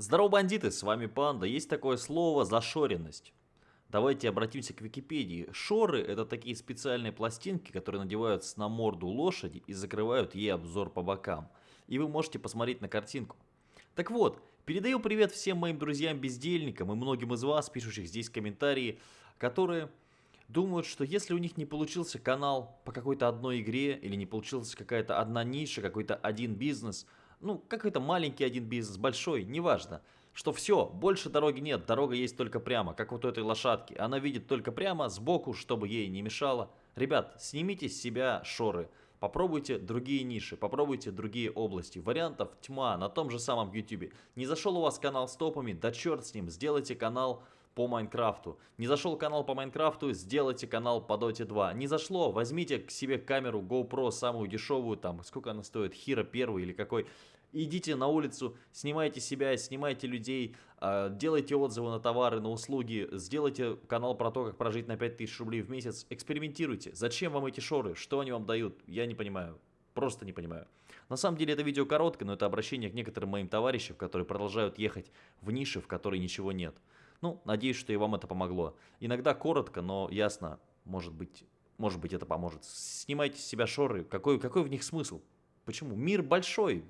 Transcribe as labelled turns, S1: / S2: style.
S1: Здорово, бандиты, с вами Панда. Есть такое слово «зашоренность». Давайте обратимся к Википедии. Шоры – это такие специальные пластинки, которые надеваются на морду лошади и закрывают ей обзор по бокам. И вы можете посмотреть на картинку. Так вот, передаю привет всем моим друзьям-бездельникам и многим из вас, пишущих здесь комментарии, которые думают, что если у них не получился канал по какой-то одной игре, или не получилась какая-то одна ниша, какой-то один бизнес – ну, какой-то маленький один бизнес, большой, неважно, что все, больше дороги нет, дорога есть только прямо, как вот у этой лошадки. Она видит только прямо, сбоку, чтобы ей не мешало. Ребят, снимите с себя шоры, попробуйте другие ниши, попробуйте другие области. Вариантов тьма на том же самом YouTube. Не зашел у вас канал с топами, да черт с ним, сделайте канал по Майнкрафту. Не зашел канал по Майнкрафту, сделайте канал по Dota 2. Не зашло, возьмите к себе камеру GoPro, самую дешевую, там, сколько она стоит, Hero 1 или какой. Идите на улицу, снимайте себя, снимайте людей, а, делайте отзывы на товары, на услуги, сделайте канал про то, как прожить на 5000 рублей в месяц, экспериментируйте. Зачем вам эти шоры? Что они вам дают? Я не понимаю. Просто не понимаю. На самом деле это видео короткое, но это обращение к некоторым моим товарищам, которые продолжают ехать в ниши, в которой ничего нет. Ну, надеюсь, что и вам это помогло. Иногда коротко, но ясно, может быть, может быть это поможет. Снимайте с себя шоры. Какой, какой в них смысл? Почему? Мир большой.